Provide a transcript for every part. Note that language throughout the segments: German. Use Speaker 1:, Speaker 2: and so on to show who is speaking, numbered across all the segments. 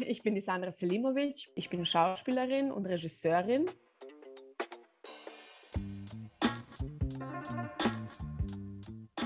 Speaker 1: Ich bin die Sandra Selimovic. Ich bin Schauspielerin und Regisseurin.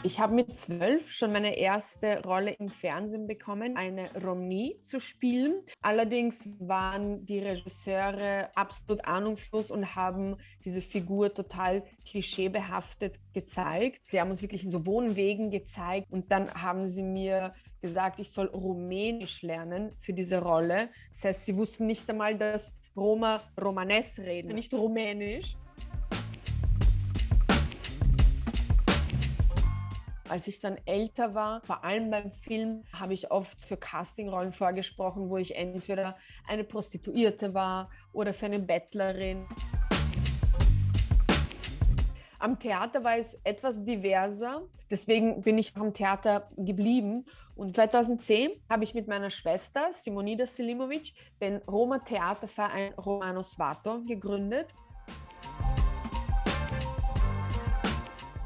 Speaker 1: Ich habe mit zwölf schon meine erste Rolle im Fernsehen bekommen, eine Romney zu spielen. Allerdings waren die Regisseure absolut ahnungslos und haben diese Figur total klischeebehaftet gezeigt. Sie haben uns wirklich in so Wohnwegen gezeigt und dann haben sie mir gesagt, ich soll Rumänisch lernen für diese Rolle. Das heißt, sie wussten nicht einmal, dass Roma Romanes reden, nicht Rumänisch. Als ich dann älter war, vor allem beim Film, habe ich oft für Castingrollen vorgesprochen, wo ich entweder eine Prostituierte war oder für eine Bettlerin. Am Theater war es etwas diverser, deswegen bin ich am Theater geblieben. Und 2010 habe ich mit meiner Schwester Simonida Selimovic den Roma Theaterverein Romano Svato gegründet.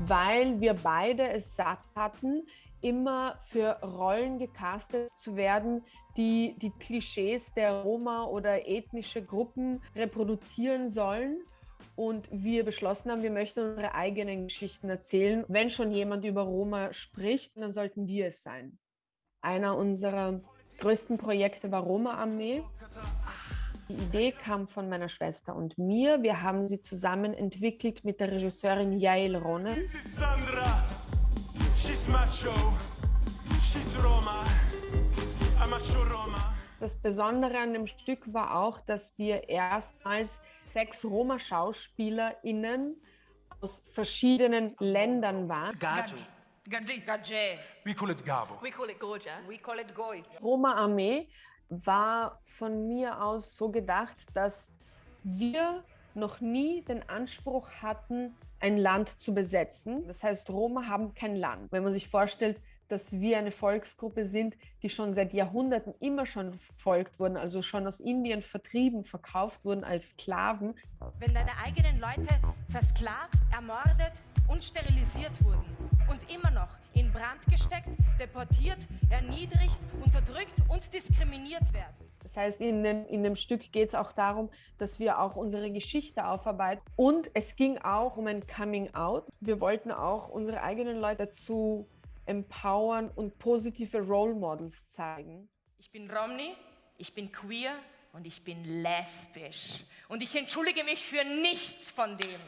Speaker 1: Weil wir beide es satt hatten, immer für Rollen gecastet zu werden, die die Klischees der Roma oder ethnische Gruppen reproduzieren sollen. Und wir beschlossen haben, wir möchten unsere eigenen Geschichten erzählen. Wenn schon jemand über Roma spricht, dann sollten wir es sein. Einer unserer größten Projekte war Roma Armee. Die Idee kam von meiner Schwester und mir. Wir haben sie zusammen entwickelt mit der Regisseurin Yael Ronen. Sandra. She's macho. She's Roma. I'm macho Roma. Das Besondere an dem Stück war auch, dass wir erstmals sechs Roma-SchauspielerInnen aus verschiedenen Ländern waren.
Speaker 2: Gajo. Gaje. We call it Gabo. We call it Goja.
Speaker 1: We call it Goy. Roma Armee war von mir aus so gedacht, dass wir noch nie den Anspruch hatten, ein Land zu besetzen. Das heißt, Roma haben kein Land. Wenn man sich vorstellt, dass wir eine Volksgruppe sind, die schon seit Jahrhunderten immer schon verfolgt wurden, also schon aus Indien vertrieben, verkauft wurden als Sklaven.
Speaker 3: Wenn deine eigenen Leute versklavt, ermordet und sterilisiert wurden und immer noch in Brand gesteckt, deportiert, erniedrigt, unterdrückt und diskriminiert werden.
Speaker 1: Das heißt, in dem, in dem Stück geht es auch darum, dass wir auch unsere Geschichte aufarbeiten. Und es ging auch um ein Coming Out. Wir wollten auch unsere eigenen Leute dazu empowern und positive Role Models zeigen.
Speaker 3: Ich bin Romney, ich bin queer und ich bin lesbisch. Und ich entschuldige mich für nichts von dem.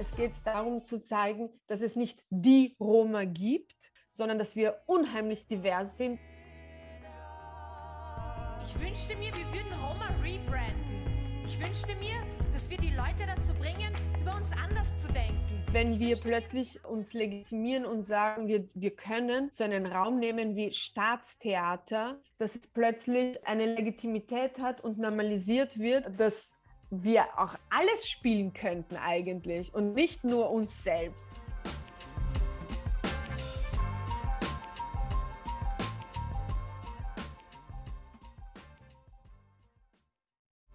Speaker 1: Es geht darum zu zeigen, dass es nicht die Roma gibt, sondern dass wir unheimlich divers sind.
Speaker 3: Ich wünschte mir, wir würden Roma rebranden. Ich wünschte mir, dass wir die Leute dazu bringen, über uns anders zu denken.
Speaker 1: Wenn wir plötzlich uns legitimieren und sagen, wir, wir können so einen Raum nehmen wie Staatstheater, dass es plötzlich eine Legitimität hat und normalisiert wird, dass wir auch alles spielen könnten eigentlich und nicht nur uns selbst.